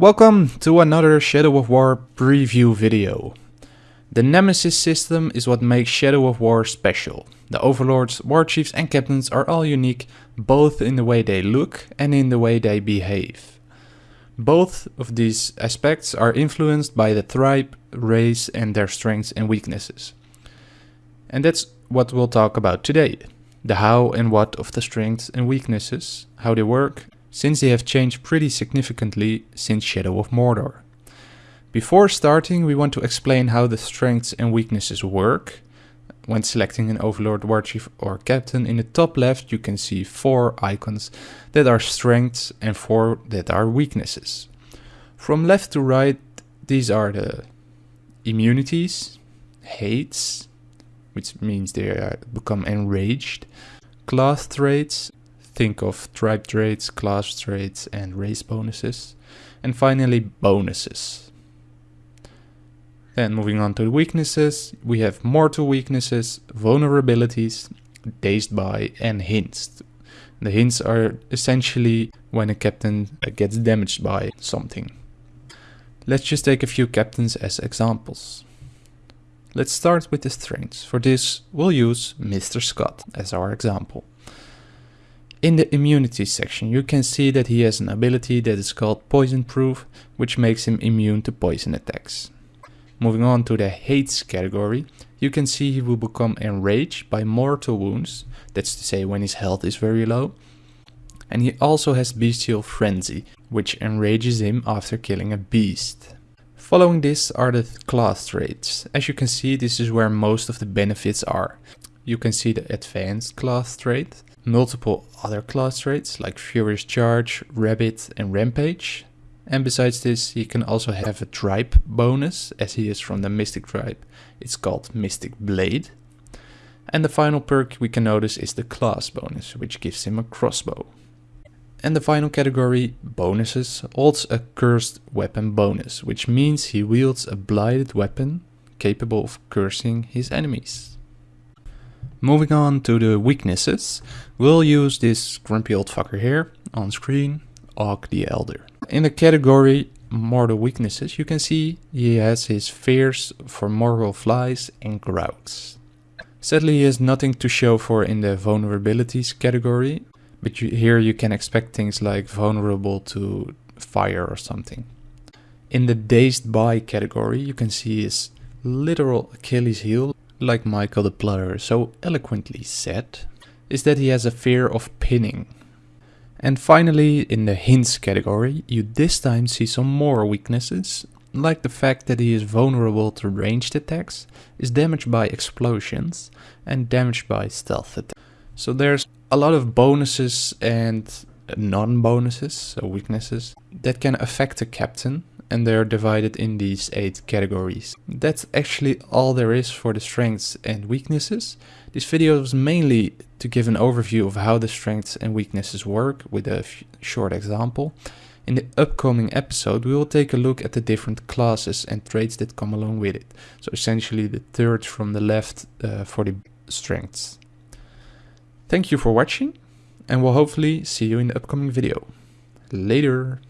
Welcome to another Shadow of War preview video. The Nemesis system is what makes Shadow of War special. The overlords, war chiefs and captains are all unique, both in the way they look and in the way they behave. Both of these aspects are influenced by the tribe, race and their strengths and weaknesses. And that's what we'll talk about today. The how and what of the strengths and weaknesses, how they work, since they have changed pretty significantly since Shadow of Mordor. Before starting, we want to explain how the strengths and weaknesses work. When selecting an Overlord, Warchief or Captain, in the top left you can see four icons that are strengths and four that are weaknesses. From left to right, these are the immunities, hates, which means they become enraged, class traits, think of tribe traits, class traits and race bonuses, and finally bonuses. Then moving on to weaknesses, we have mortal weaknesses, vulnerabilities, dazed by and hints. The hints are essentially when a captain gets damaged by something. Let's just take a few captains as examples. Let's start with the strengths. For this, we'll use Mr. Scott as our example. In the immunity section, you can see that he has an ability that is called Poison Proof, which makes him immune to poison attacks. Moving on to the hates category, you can see he will become enraged by mortal wounds, that's to say when his health is very low. And he also has bestial frenzy, which enrages him after killing a beast. Following this are the class traits. As you can see, this is where most of the benefits are. You can see the advanced class trait, multiple other class traits like Furious Charge, Rabbit and Rampage, and besides this, he can also have a tribe bonus, as he is from the Mystic tribe. It's called Mystic Blade. And the final perk we can notice is the class bonus, which gives him a crossbow. And the final category, bonuses, holds a cursed weapon bonus, which means he wields a blighted weapon capable of cursing his enemies. Moving on to the weaknesses, we'll use this grumpy old fucker here on screen, Og the Elder. In the category mortal weaknesses, you can see he has his fears for mortal flies and Graugs. Sadly, he has nothing to show for in the vulnerabilities category, but you, here you can expect things like vulnerable to fire or something. In the dazed by category, you can see his literal Achilles heel, like Michael the Plotter so eloquently said, is that he has a fear of pinning. And finally, in the hints category, you this time see some more weaknesses, like the fact that he is vulnerable to ranged attacks, is damaged by explosions, and damaged by stealth attacks. So there's a lot of bonuses and non-bonuses, so weaknesses, that can affect a captain, and they are divided in these 8 categories. That's actually all there is for the strengths and weaknesses. This video was mainly to give an overview of how the strengths and weaknesses work with a short example. In the upcoming episode we will take a look at the different classes and traits that come along with it. So essentially the third from the left uh, for the strengths. Thank you for watching and we'll hopefully see you in the upcoming video. Later!